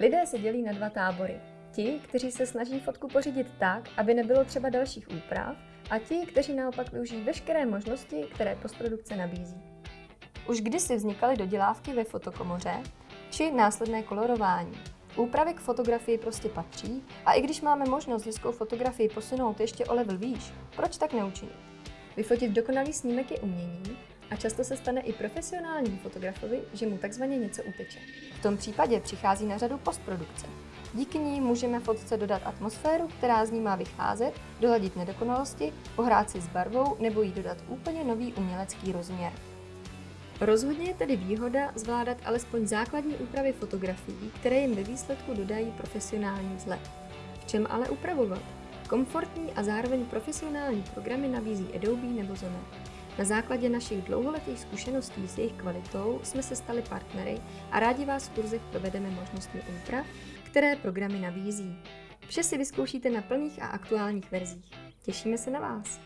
Lidé se dělí na dva tábory. Ti, kteří se snaží fotku pořídit tak, aby nebylo třeba dalších úprav, a ti, kteří naopak využijí veškeré možnosti, které postprodukce nabízí. Už kdysi vznikaly dodělávky ve fotokomoře či následné kolorování. Úpravy k fotografii prostě patří a i když máme možnost hezkou fotografii posunout ještě o level výš, proč tak neučinit? Vyfotit dokonalý snímek je umění a často se stane i profesionálnímu fotografovi, že mu takzvaně něco uteče. V tom případě přichází na řadu postprodukce. Díky ní můžeme fotce dodat atmosféru, která z ní má vycházet, doladit nedokonalosti, pohrát si s barvou nebo jí dodat úplně nový umělecký rozměr. Rozhodně je tedy výhoda zvládat alespoň základní úpravy fotografií, které jim ve výsledku dodají profesionální vzhled. V čem ale upravovat? Komfortní a zároveň profesionální programy nabízí Adobe nebo Zoner. Na základě našich dlouholetých zkušeností s jejich kvalitou jsme se stali partnery a rádi vás v kurzech provedeme možnostmi úprav, které programy nabízí. Vše si vyzkoušíte na plných a aktuálních verzích. Těšíme se na vás!